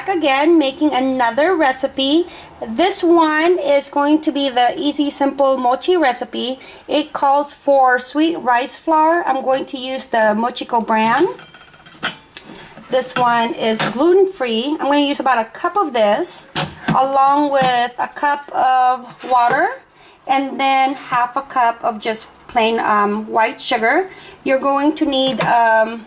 back again making another recipe. This one is going to be the easy simple mochi recipe. It calls for sweet rice flour. I'm going to use the Mochiko brand. This one is gluten-free. I'm going to use about a cup of this along with a cup of water and then half a cup of just plain um, white sugar. You're going to need um,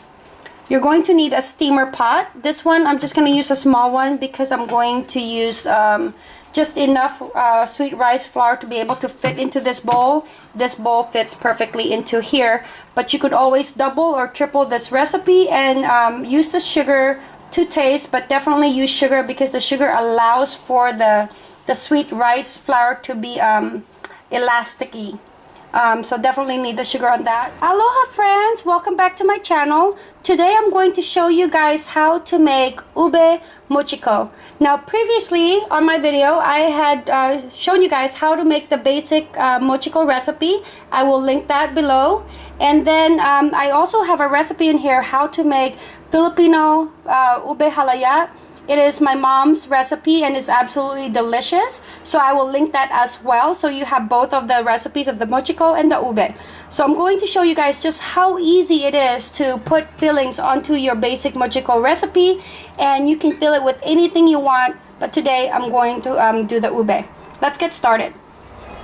you're going to need a steamer pot. This one, I'm just going to use a small one because I'm going to use um, just enough uh, sweet rice flour to be able to fit into this bowl. This bowl fits perfectly into here. But you could always double or triple this recipe and um, use the sugar to taste. But definitely use sugar because the sugar allows for the, the sweet rice flour to be um, elasticy. Um, so definitely need the sugar on that. Aloha friends! Welcome back to my channel. Today I'm going to show you guys how to make ube mochiko. Now previously on my video I had uh, shown you guys how to make the basic uh, mochiko recipe. I will link that below. And then um, I also have a recipe in here how to make Filipino uh, ube halaya it is my mom's recipe and it's absolutely delicious. So I will link that as well. So you have both of the recipes of the mochiko and the ube. So I'm going to show you guys just how easy it is to put fillings onto your basic mochiko recipe. And you can fill it with anything you want. But today I'm going to um, do the ube. Let's get started.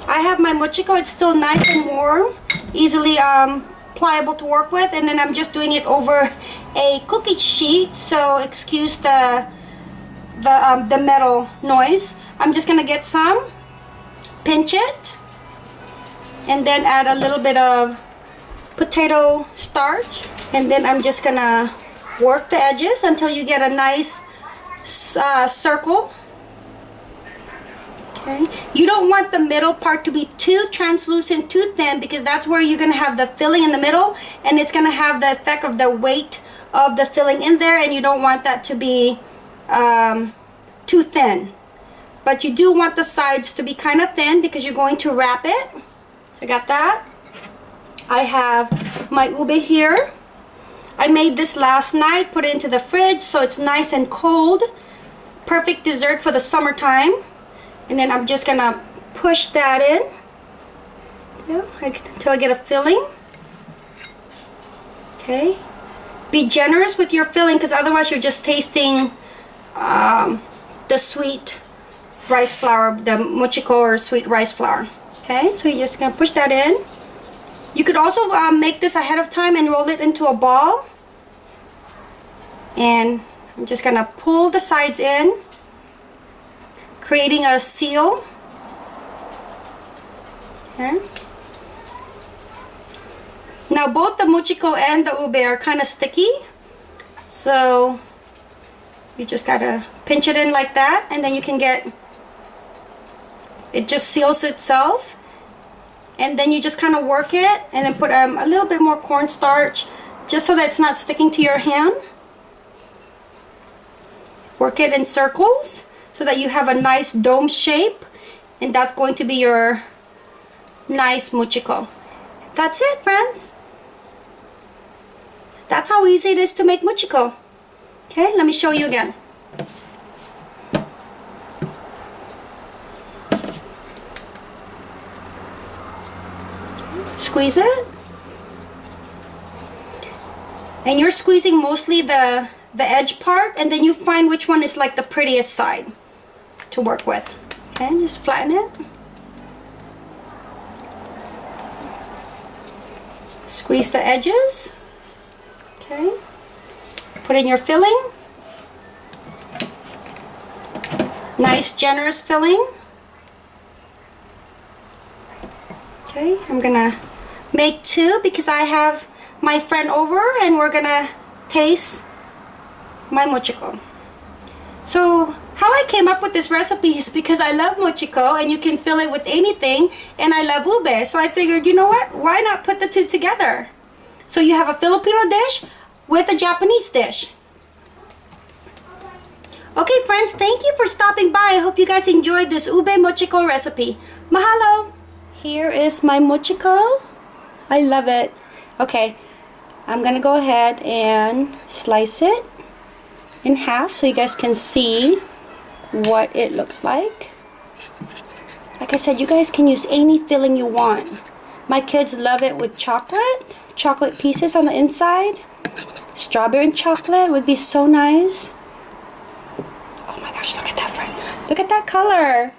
I have my mochiko. It's still nice and warm. Easily um, pliable to work with. And then I'm just doing it over a cookie sheet. So excuse the the, um, the metal noise. I'm just going to get some, pinch it, and then add a little bit of potato starch. And then I'm just going to work the edges until you get a nice uh, circle. Okay. You don't want the middle part to be too translucent, too thin, because that's where you're going to have the filling in the middle, and it's going to have the effect of the weight of the filling in there, and you don't want that to be um, too thin. But you do want the sides to be kind of thin because you're going to wrap it. So I got that. I have my ube here. I made this last night, put it into the fridge so it's nice and cold. Perfect dessert for the summertime. And then I'm just gonna push that in yeah, until I get a filling. Okay. Be generous with your filling because otherwise you're just tasting um, the sweet rice flour, the mochiko or sweet rice flour. Okay, so you're just gonna push that in. You could also um, make this ahead of time and roll it into a ball. And I'm just gonna pull the sides in, creating a seal. Okay. Now both the mochiko and the ube are kind of sticky. So you just gotta pinch it in like that and then you can get it just seals itself. And then you just kind of work it and then put um, a little bit more cornstarch just so that it's not sticking to your hand. Work it in circles so that you have a nice dome shape and that's going to be your nice mochiko that's it friends. That's how easy it is to make mochiko Okay, let me show you again. Squeeze it. And you're squeezing mostly the, the edge part and then you find which one is like the prettiest side to work with. Okay, just flatten it. Squeeze the edges. Okay. Put in your filling. Nice generous filling. Okay, I'm gonna make two because I have my friend over and we're gonna taste my mochiko. So how I came up with this recipe is because I love mochiko and you can fill it with anything and I love ube. So I figured, you know what, why not put the two together? So you have a Filipino dish with a Japanese dish. Okay friends, thank you for stopping by. I hope you guys enjoyed this ube mochiko recipe. Mahalo! Here is my mochiko. I love it. Okay, I'm gonna go ahead and slice it. in half so you guys can see what it looks like. Like I said, you guys can use any filling you want. My kids love it with chocolate, chocolate pieces on the inside. Strawberry and chocolate would be so nice. Oh my gosh, look at that friend. Look at that color.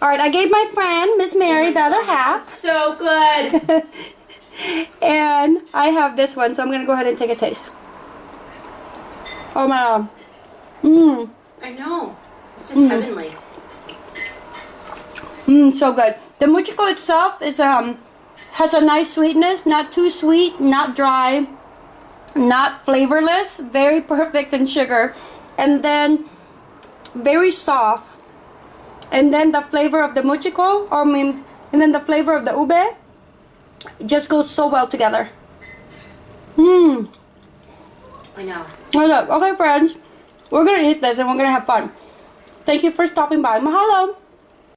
All right, I gave my friend, Miss Mary, the other half. So good. and I have this one, so I'm gonna go ahead and take a taste. Oh my god. Mmm. I know. This is heavenly. Mmm, so good. The mochiko itself is um has a nice sweetness, not too sweet, not dry, not flavorless, very perfect in sugar. And then very soft. And then the flavor of the mochiko, or I mean, and then the flavor of the ube just goes so well together. Mmm. I know. Okay, friends. We're gonna eat this and we're gonna have fun. Thank you for stopping by. Mahalo.